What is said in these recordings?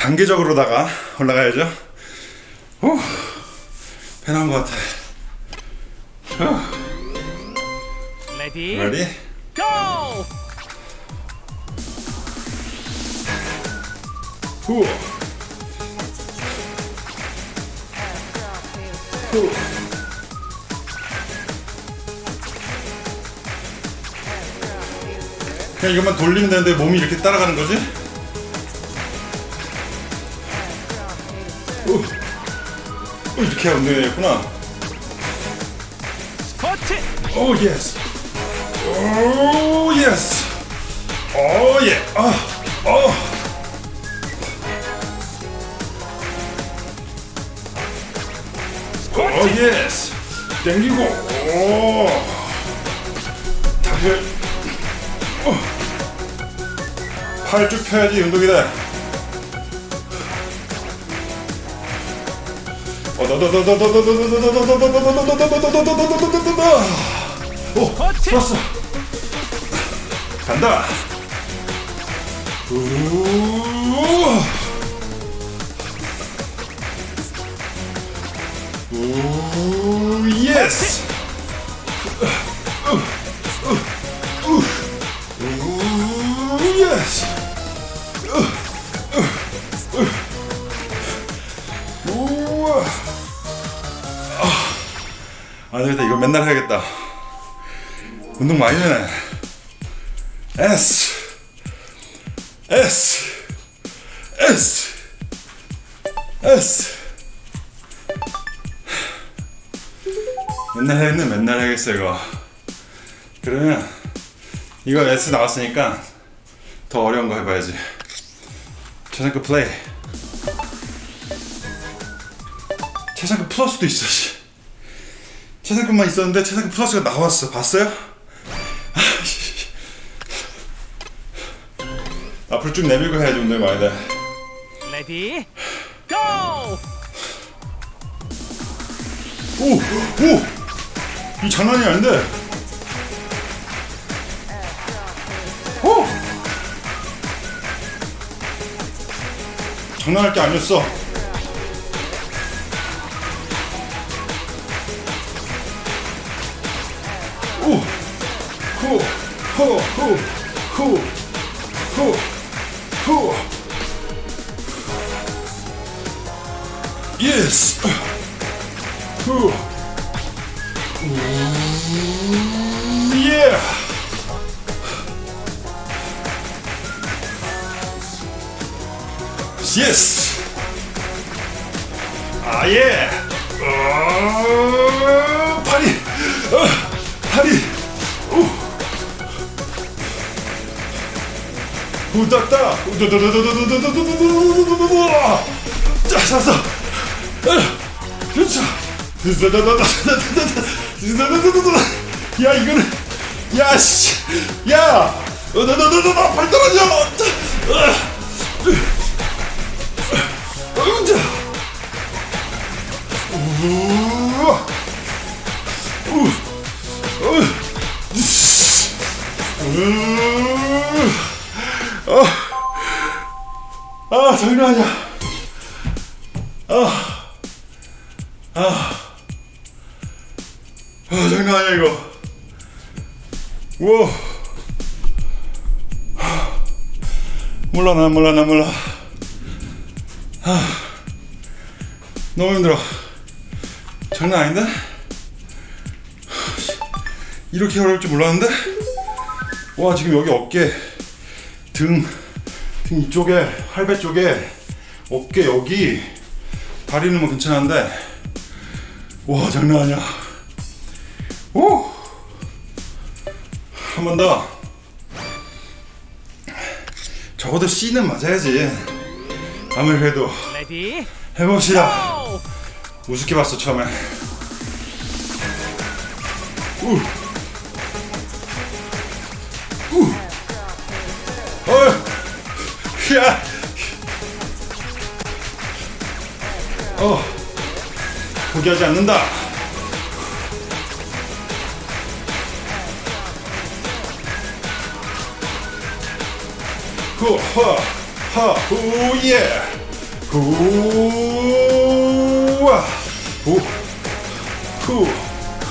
단계적으로다가 올라가야죠. 후, 편한 것 같아. 레디 Ready? 고! 후. 후. 그냥 이것만 돌리면 되는데 몸이 이렇게 따라가는 거지? 이렇게 운동해야겠구나. 스쿼트 oh yes. oh yes. oh yeah. 아. 어. oh yes. 땡기고. 오. 다리를. 어. 팔쭉 펴야지 운동이다. 오, 좋았어. 간다. 우. 우, 예스. 아, 되겠다. 이거 맨날 해야겠다. 운동 많이 되네. S. S. S. S. 맨날 해야겠네. 맨날 해야겠어, 이거. 그러면, 이거 S 나왔으니까 더 어려운 거 해봐야지. 최상급 플레이. 최상급 플러스도 있어, 씨. 최상급만 있었는데 최상급 플러스가 나왔어. 봤어요? 아, 씨. 앞으로 쭉 내밀고 해야지 운동이 많이 돼. 레디 고! 오! 오! 이 장난이 아닌데? 오! 장난할 게 아니었어. Hoo, hoo, hoo, hoo. Yes. Hoo. Yeah. Yes. Ah, yeah. Oh. 응자 우와 아니야 아, 아, 아 장난 아니야 이거. 우와. 몰라 난 몰라 난 몰라. 아, 너무 힘들어. 장난 아닌데? 이렇게 어려울 줄 몰랐는데? 와 지금 여기 어깨 등, 등 이쪽에 할배 쪽에 어깨 여기 다리는 뭐 괜찮은데 와 장난 아니야 오! 한 번 더 적어도 C는 맞아야지 아무리 그래도 해봅시다 고! 우습게 봤어 처음에 우. 우. 어. 포기하지 않는다. 후, 하, 하, 후, 예. 후 와 후 후, 후,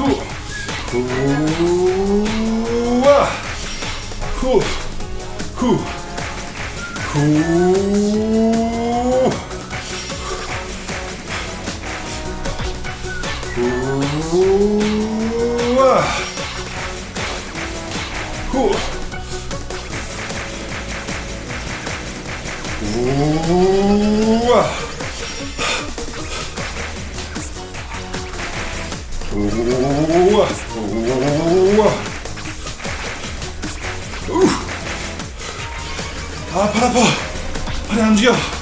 후 와 후, 후, 후, 후, 우와 우와 우와 우. 아, 팔 아파. 팔이 안 움직여.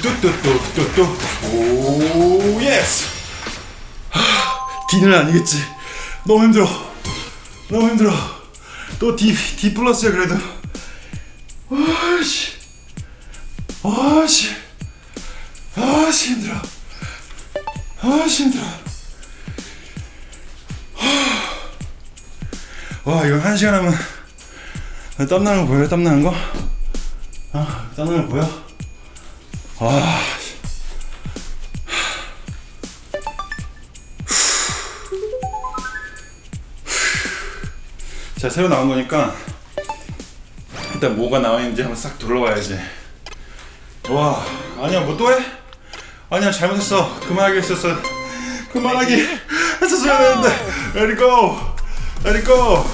후. 뚜뚜뚜뚜뚜. oh, yes. D는 아니겠지. 너무 힘들어. 너무 힘들어. 또 D, D 플러스야, 그래도. 아씨. 아씨. 아씨, 힘들어. 아씨, 힘들어. 와, 이거 한 시간 하면 땀나는 거 보여요? 땀나는 거? 아, 땀나는 거 보여? 아, 씨. 자 새로 나온 거니까 일단 뭐가 나와 있는지 한번 싹 둘러봐야지 와 아니야 뭐 또 해? 아니야 잘못했어. 그만하기 했었어. 그만하기 했었어야 되는데. Let it go. Let it go.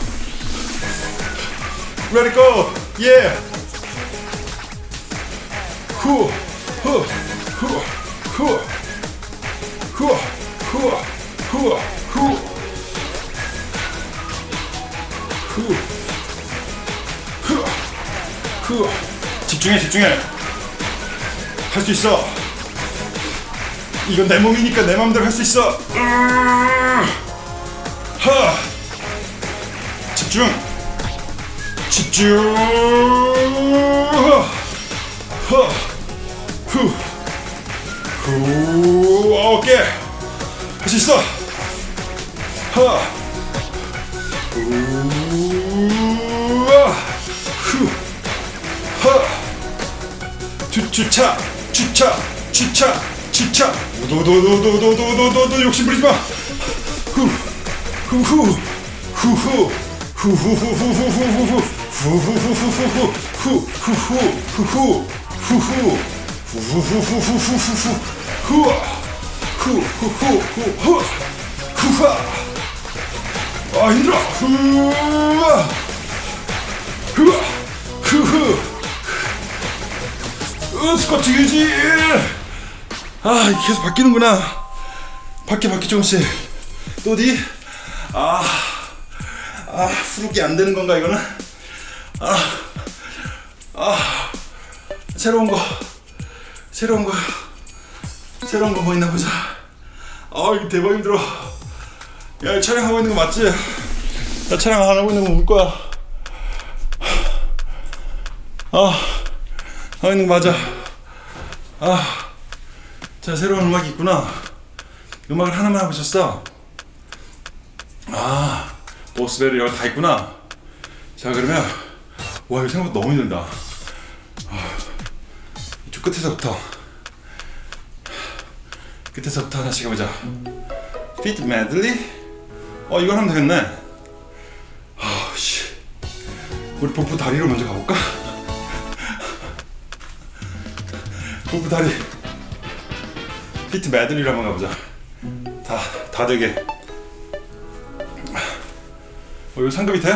Let it go. Yeah. 후 후 후 후 후 후 후 후 후, 후, 후. 집중해, 집중해. 할 수 있어. 이건 내 몸이니까 내 마음대로 할 수 있어. 하. 집중. 집중. 하. 하. 후. 후. 어깨. 할수 있어. 하. 후 하. 주, 주차 주차 주차 주차 도도도도도도도도도 욕심 부리지 마. 후 후후 후후 후후후후후후후 후후후후후후 후후후후후 후후 후후후후후후후 후 아 후후후후후 후하 아 힘들어 후아 후아 후후 으 스쿼트 유지 아 계속 바뀌는구나 바뀌어 바뀌어 조금씩 또 어디 아아 후루기 안 되는 건가 이거는 아아 아, 새로운 거 새로운 거 새로운 거 뭐 있나 보자. 아 이거 대박 힘들어. 야 촬영하고 있는 거 맞지? 나 촬영 안 하고 있는 거볼 거야. 아 하고 있는 거 맞아. 아자 새로운 음악이 있구나. 음악을 하나만 하고 있었어. 아 보스벨이 여기 다 있구나. 자 그러면 와 이거 생각보다 너무 힘들다 끝에서부터 끝에서부터 하나씩 해보자. 피트 메들리 어 이걸 하면 되겠네. 아씨. 우리 복부 다리로 먼저 가볼까? 복부 다리. 피트 메들리로 한번 가보자. 다, 다 되게. 어 이거 상급이 돼?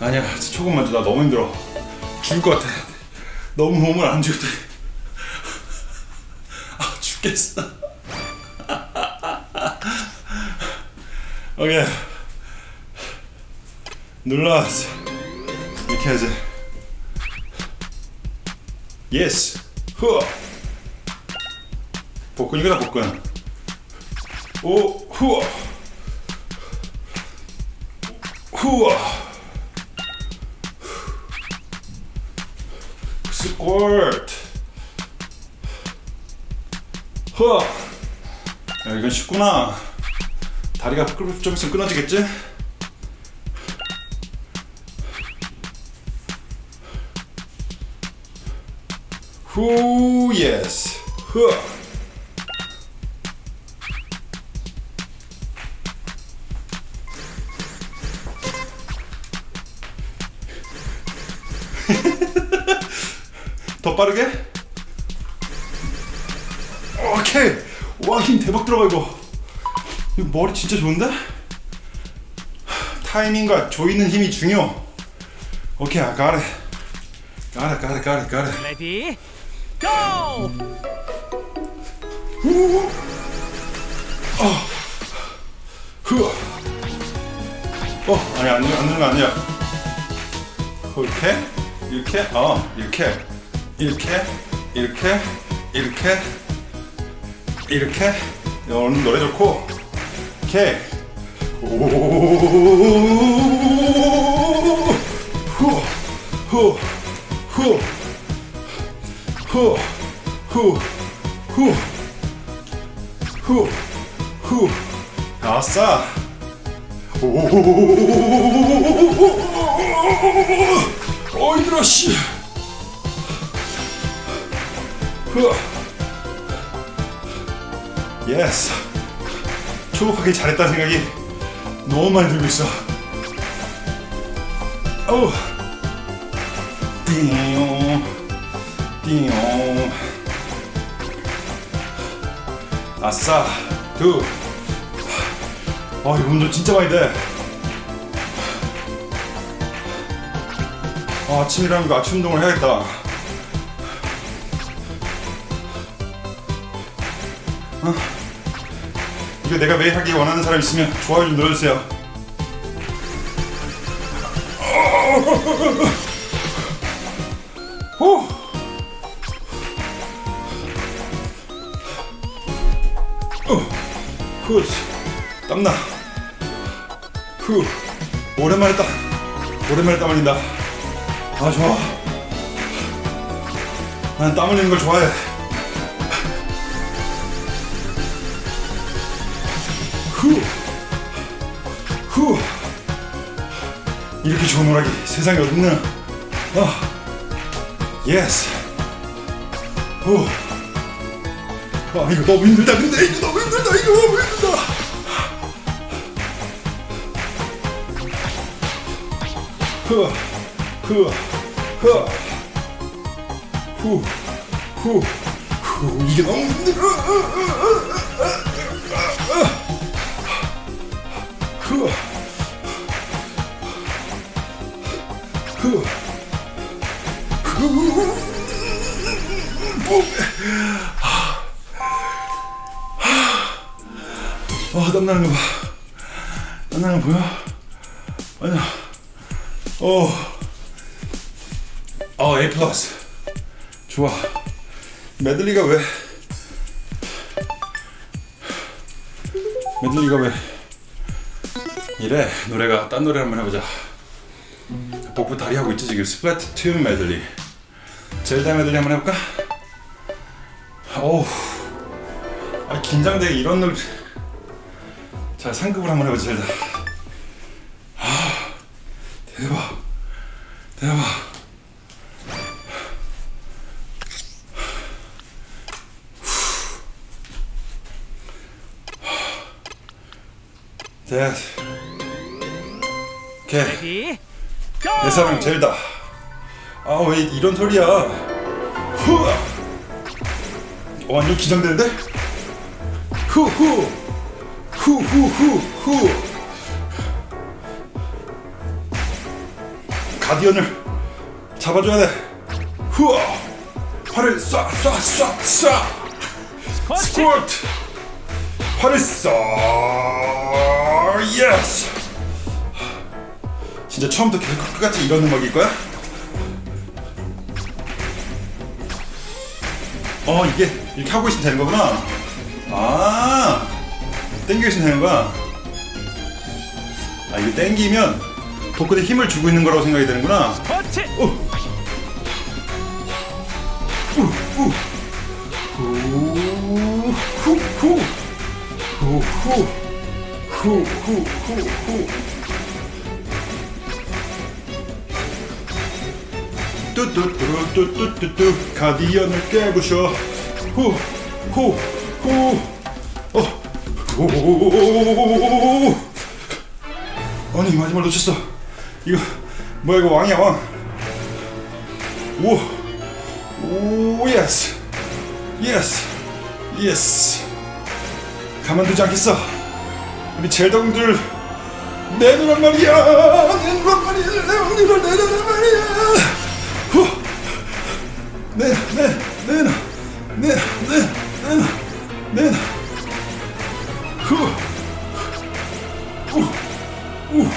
아니야 먼저 나 너무 힘들어. 죽을 것 같아 너무 몸을 안 주고 아 죽겠어. 오케이. 눌러 이렇게 하지 예스 후 복근이구나 복근. 오 후어 후어 후어 야 이건 쉽구나. 다리가 좀 있으면 끊어지겠지? 후 예스 후 더 빠르게 오케이 와 힘 대박 들어가 이거 이거 머리 진짜 좋은데 타이밍과 조이는 힘이 중요 오케이 I got it got it got it got it got it ready go! 흐. 어, 아니 안, 안 누는 거 아니야. 이렇게, 이렇게, 어, 이렇게, 이렇게, 이렇게, 이렇게, 이렇게. 오늘 노래 좋고, 오케이. 오, 후, 후, 후, 후, 후, 후, 후, 후. 아싸. 오, 힘들어 씨. 흐. 예스. 초급하게 잘했다 생각이 너무 많이 들고 있어. 오. 띵용. 띵용. 아싸. 두. 아 이거 운동 진짜 많이 돼. 아, 아침이라는 거 아침 운동을 해야겠다. 아, 이거 내가 매일 하기 원하는 사람 있으면 좋아요 좀 눌러주세요. 후. 어, 후. 땀나. 후. 오랜만에 땀. 오랜만에 땀 흘린다. 아, 좋아. 난 땀 흘리는 걸 좋아해. 이렇게 오락이 세상에 어딨나? 아. yes. 후. 아, 이거 너무 힘들다. 근데 이거 너무 힘들다. 이거 너무 힘들다. 흐, 흐, 흐, 후, 후, 후, 이게 너무 힘들어. 흐, 흐, 후, 아, 땀나는 거 봐. 땀나는 거 보여? 아니야. 어, 어, A 플러스. 좋아. 메들리가 왜? 메들리가 왜? 이래 노래가 딴 노래 한번 해보자. 복부 다리 하고 있지 지금 스플래툰 메들리. 젤다 메들리 한번 해볼까? 어우, 아 긴장돼 이런 노래. 자 상급을 한번 해보자 젤다. 내 사랑 젤다. 아 왜 이런 소리야? 후! 어, 완전 긴장되는데? 후후! 후후후후! guardian을 잡아줘야 돼. 후아 팔을 쏴쏴쏴쏴! 스쿼트! 팔을 쏴! yes 진짜 처음부터 계속 끝까지 이런 음악일 거야? 어 이게 이렇게 하고 있으면 되는 거구나. 아 땡겨 있으면 되는 거야. 아 이거 땡기면 복근에 힘을 주고 있는 거라고 생각이 되는구나. 그렇지! 후후 후 후 후 후 후, 후, 뚜뚜뚜뚜뚜뚜뚜 guardian을 깨부셔 후, 후, 후, 어, 후. 아니 마지막 놓쳤어. 이거 뭐야 이거 왕이야 왕. 오, oh yes, yes, yes. 가만두지 않겠어. 우리 젤동들 내놓으란 말이야. 내놓으란 말이야. 내놓으란 말이야. 내놔, 내놔, 내놔. 후, 우, 우.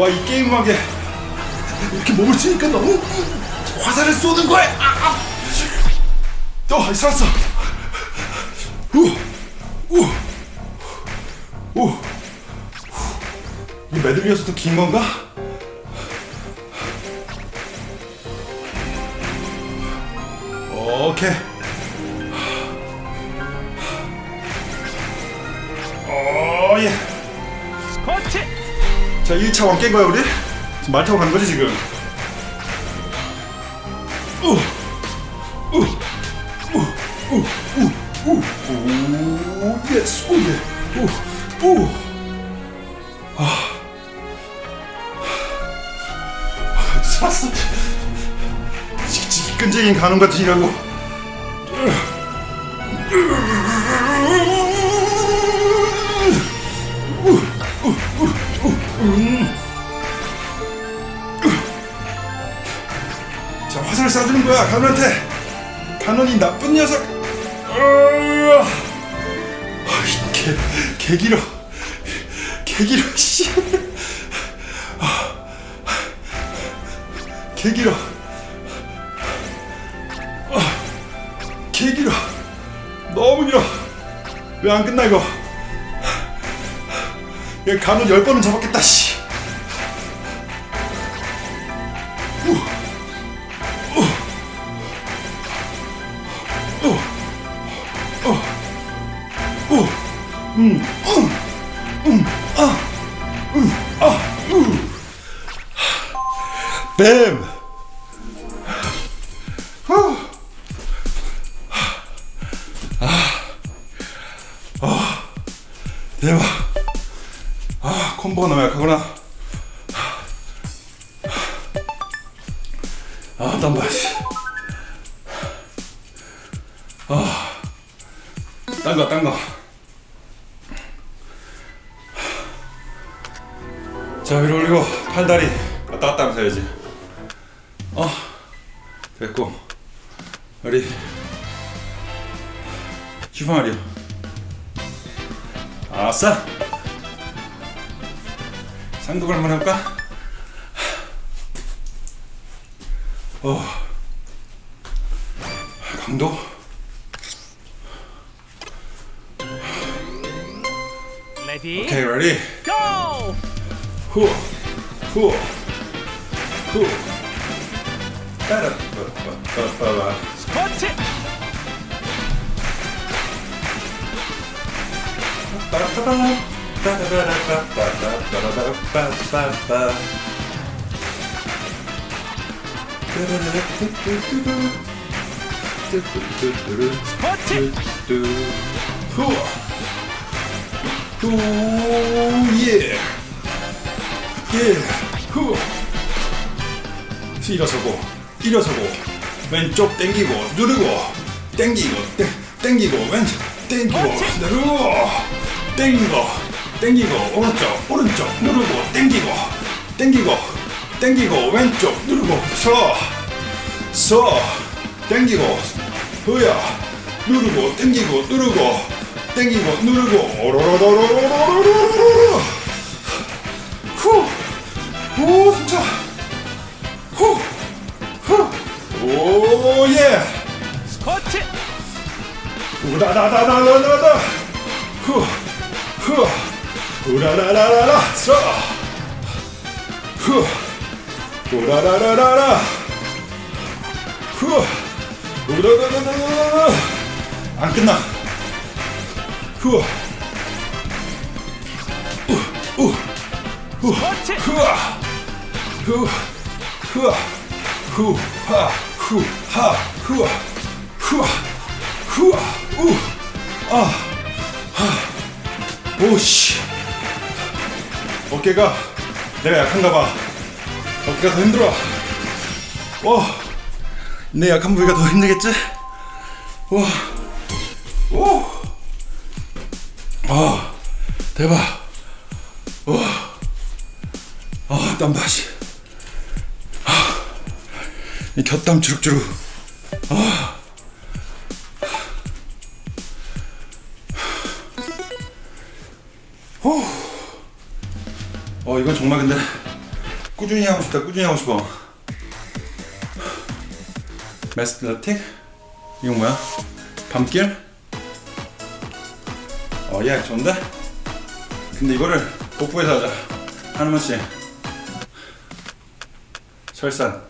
와, 이 게임 음악에 이렇게 몸을 치니까 너무 화살을 쏘는 거야. 아, 아. 어, 살았어. 우, 우, 우. 이 메들리여서 더 긴 건가? 오케이. 오, 예. 스쿼트 자, 1차 왕깬 거야, 우리? 지금 말 타고 가는 거지, 지금? 우, 우, 우, 우, 우, 우, 우, 예스, 우, 예, 우, 우. 아, 아, 살았어. 지금 끈질긴 가는 것 같으라고. 쏴주는 거야 간원한테. 간원이 나쁜 녀석. 아, 개, 개 길어 개 길어 씨. 아. 개 길어 아, 개 길어 너무 길어. 왜 안 끝나 이거? 얘 간원 열 번은 잡았겠다 씨 Mm. 운동? Ready? Okay, ready? Go! Whoa, whoa, whoa. Squat it! Da da da da 뚜루루루뚜뚜뚜루, 뚜뚜뚜뚜루, 스쿼트 뚜뚜. 후, 후, 예, 예, 후. 일어서고, 일어서고, 왼쪽 당기고, 누르고, 당기고, 땡, 당기고, 왼쪽, 당기고, 누르고, 당기고, 당기고, 오른쪽, 오른쪽, 누르고, 당기고, 당기고, 당기고, 왼쪽, 누르고, 서, 서, 당기고, 후야, 누르고, 당기고, 누르고, 당기고, 누르고, 오로로로로로로로로로로, 후, 오, 숨차. 후! 후! 오, 예! 스쿼트 우라라라라라라라! 후! 후! 우라라라라라! 서! 후! 우라라라라라! 후! 안 끝나! 후아 스쿼트 후아 후 후아 후 하 후 하 후아 후아 후아 우아 오씨. 어깨가 내가 약한가 봐. 어깨가 더 힘들어. 와 내 약한 부위가 더 힘들겠지? 와 오 아 대박. 아 땀바시. 이 곁땀 주룩주룩. 아. 어 이건 정말 근데 꾸준히 하고 싶다 꾸준히 하고 싶어 메스트라틱? 이건 뭐야? 밤길? 어예 좋은데? 근데 이거를 복부에서 하자. 하나만씩 설산.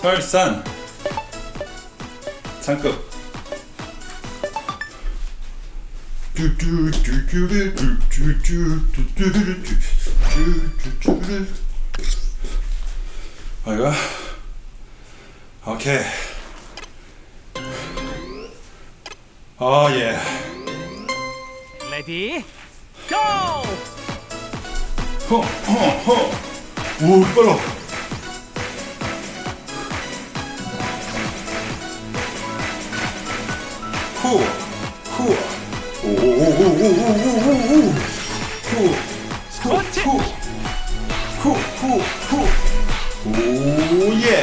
설산. 상급. 아이가 오케이. 아예. 레디 고! 허허허. 오 빨라. 후후. 오오오오오오오오 스쿼트 후후후. 오예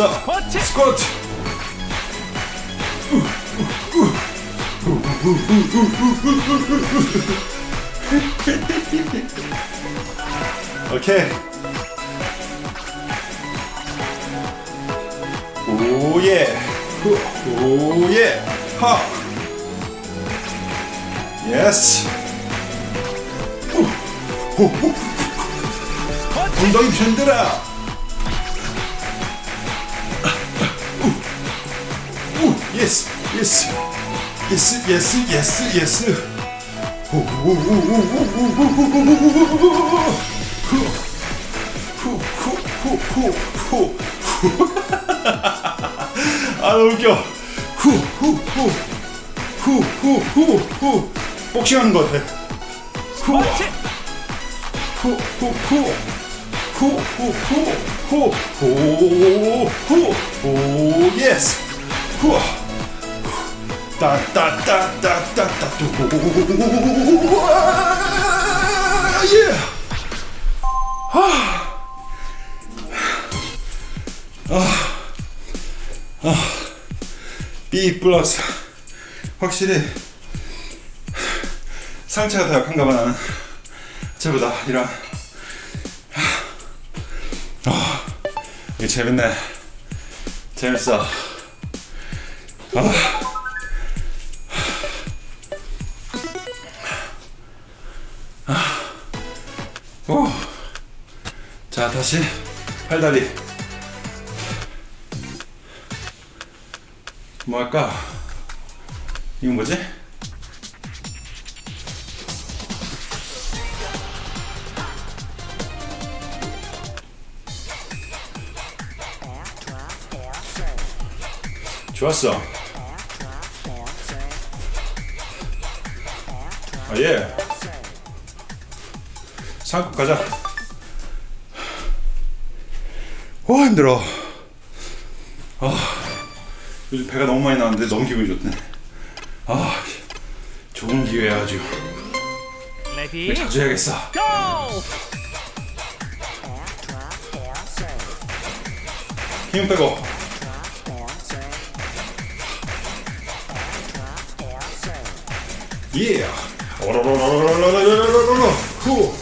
됐어. 스쿼트. 오케이. 오예. 오예. 하. 예스. 엉덩이 흔들어 yes yes yes yes yes yes 후후후후후후후후후 아 너무 웃겨 후후후후후후후 복싱하는 것 같아 후 스쿼트 후후후 후후후후후후 예스 후 따따따따따따 예 B 플러스 확실히 상체가 더 약한가 봐 나는 쟤보다 이런 아 이게 재밌네 재밌어 아. 자 다시 팔다리 뭐 할까 이건 뭐지? 좋았어. 아, 예. 상급 가자. 와, 힘들어. 아, 요즘 배가 너무 많이 나왔는데 너무 기분이 좋네. 아, 좋은 기회야, 아주. 자주 해야겠어. 고힘 빼고. 예. 오로로로로로로로로로로. 후. 후.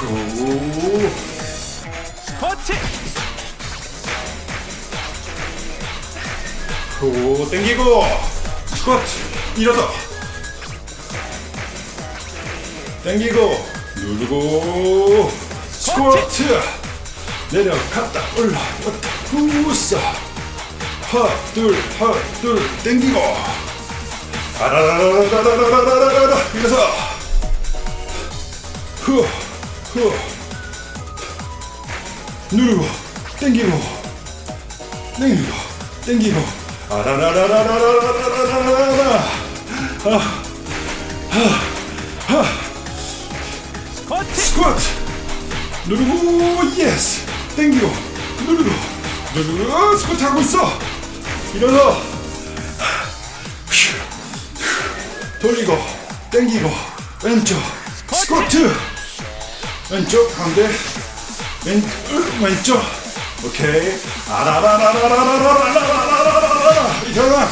오. 스쿼트. 오, 땡기고. 스쿼트. 일어서. 땡기고. 누르고. 스쿼트. 내려갔다 올라왔다 후싸 하둘 하둘 땡기고 아라라라라라라라라 이래서 후 누르고 땡기고 땡기고 땡기고. 아라라라라라라라라라라 스쿼트 스쿼트 누르고 yes 땡기고 누르고 누르고 스쿼트 하고 있어 일어서 돌리고 땡기고 왼쪽 스쿼트 왼쪽 가운데 왼, 으, 왼쪽 오케이 아라라라라라라라라라라라라 일어나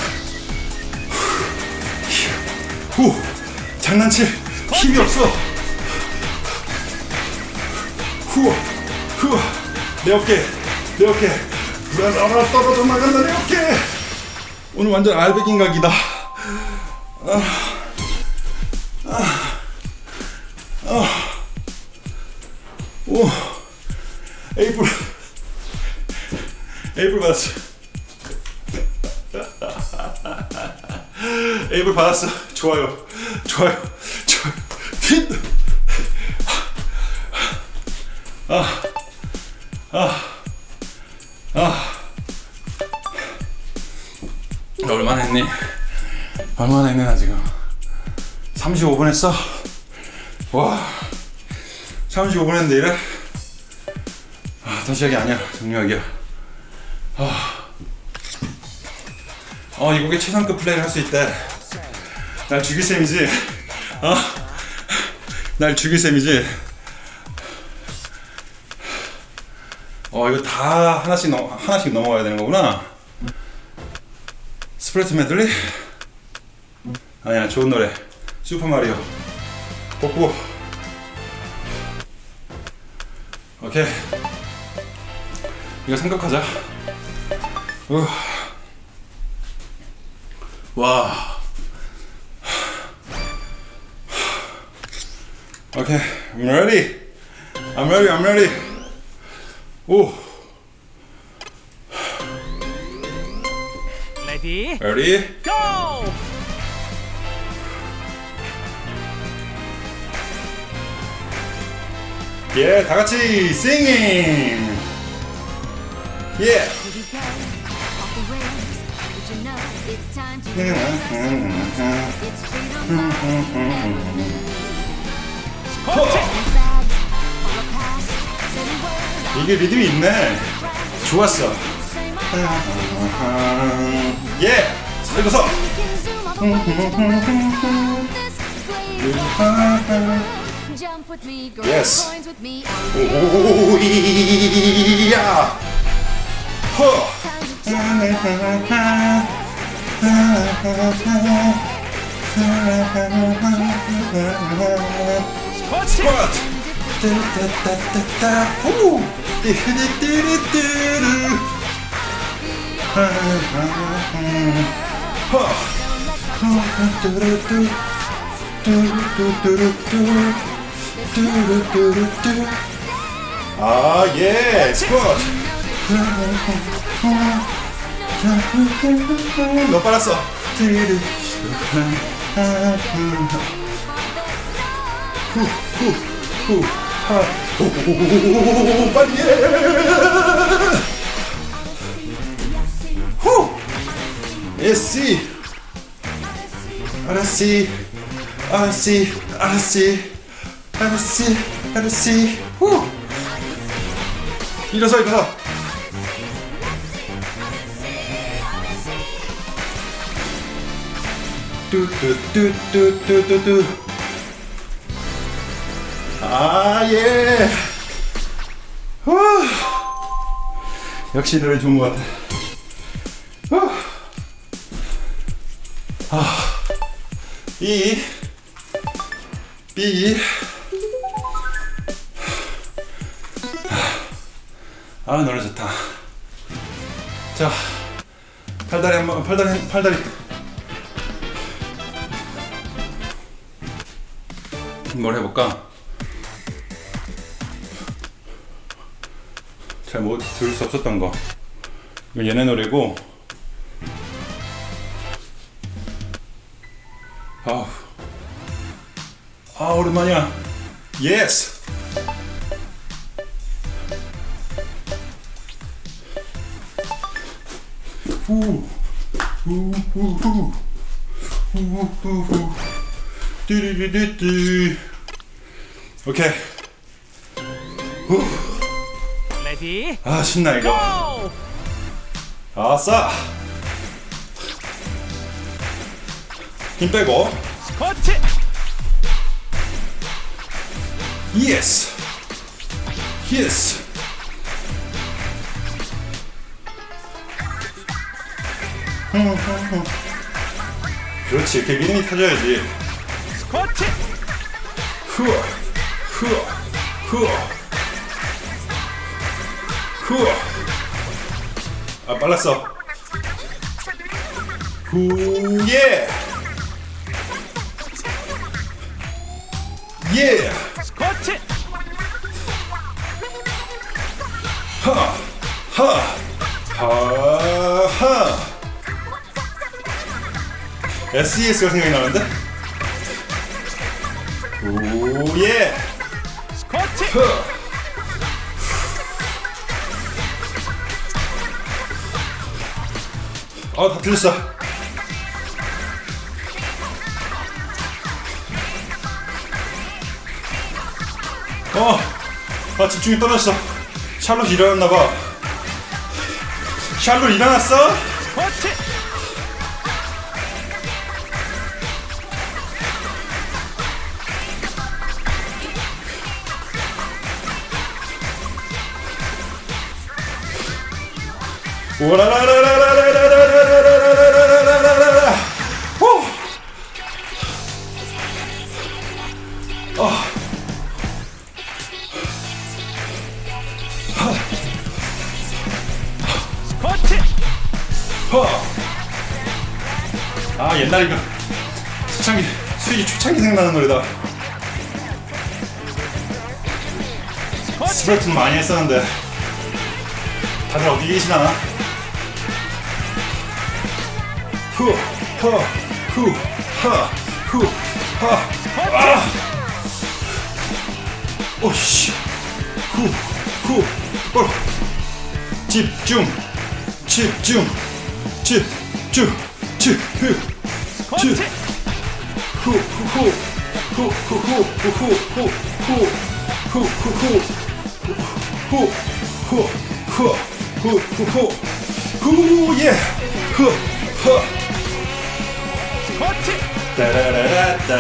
후 장난칠 힘이 없어 후, 후, 내 어깨, 내 어깨, 불안하나 떨어져 나간다 내 어깨. 오늘 완전 알배긴 각이다. 아, 아, 아, 오, 에이플, 에이플 받았어. 에이플 받았어. 좋아요, 좋아요, 좋아요. 힛. 나 얼마나 했니? 얼마나 했니 나 지금 35분 했어? 와 35분 했는데 이래? 아, 다시 하기 아니야. 정리하기야. 아, 어 이 곡에 최상급 플레이를 할 수 있대. 날 죽일 셈이지. 어? 날 죽일 셈이지. 어 이거 다 하나씩 넘 하나씩 넘어가야 되는 거구나. 스프레트 메들리? 아니야 좋은 노래. 슈퍼 마리오. 복구 오케이 이거 생각하자 우. 와 오케이 I'm ready I'm ready I'm ready 오 레디 ready 고 full of past, setting words 이게 리듬이 있네. 좋았어. 예. 읽어서. Jump with me, grab yes. coins with me. Yeah. Huh. Squat! Huh. 아, 예, 스쿼트. 너 빨았어. 후, 후, 후, 하. 오, 빨리 해. 후. 예시. 알았지. 알았지. 알았지. 알았지. 알았지. 후. 일어서 일어서. 뚜뚜뚜뚜뚜뚜뚜. 아 예. 후. 역시 노래 좋은 것 같아. 후. 아. B B 아 노래 좋다. 자 팔다리 한번 팔다리 팔다리. 뭘 해볼까? 잘 못 들을 수 없었던 거. 이건 얘네 노래고. 아우. 아 오랜만이야. 예스 후후후후. 후후후. 띠리리리띠. 오케이. 후. 레디. 아 신나 이거? 아싸. 힘 빼고. 스쿼트. 예스 예스 네, 네, 네. 그렇지 이렇게 미니 타줘야지. 스쿼트 후어 후어 후어. 후어. 아 빨랐어. 후예. 예. 스쿼트 하하. SES가 생각이 나는데? 오예! 아다 틀렸어 어! 아 집중이 떨어졌어 샬롯 일어났나봐 샬롯 일어났어? 허. 아 옛날 이거 초창기 수익이 초창기 생각나는 노래다. 스쿼트 스프레트는 많이 했었는데. 다들 어디 계시나? 후, 허, 후, 하, 후, 하, 아, 오씨, 후, 후, 어, 집중, 집중, 집중, 집, 후, 집. 스쿼트 후후 후 후 후 후 후 후 후 후 후 후 후 후 후 예 후후 스쿼트 따라라라따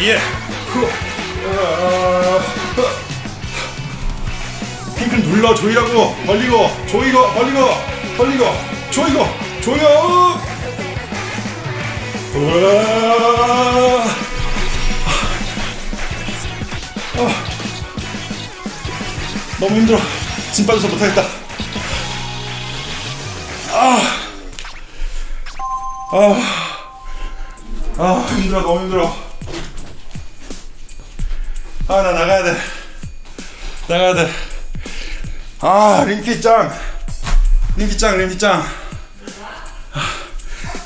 예후 핑크를 눌러 조이라고 벌리고 조이고 벌리고 벌리고 조이고 조여 우와. 아. 너무 힘들어. 짐 빠져서 못하겠다. 아. 아. 아 힘들어 너무 힘들어. 아 나 나가야 돼. 나가야 돼아 림피짱. 림피짱 림피짱. 아,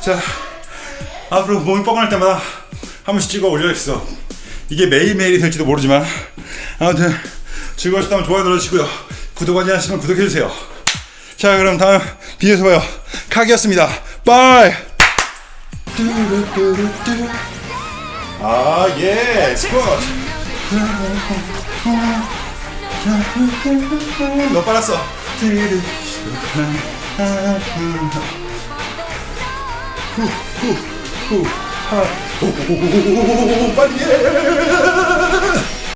자 앞으로 몸이 뻐근할 때마다 한 번씩 찍어 올려야겠어 이게 매일매일이 될지도 모르지만 아무튼 즐거우셨다면 좋아요 눌러주시고요 구독 하지 않으시면 구독해주세요 자 그럼 다음 비디오에서 봐요 카기였습니다 빠이 뚜루뚜루뚜. 아, 예, 스쿼트. 너 빨았어. 빨리 해.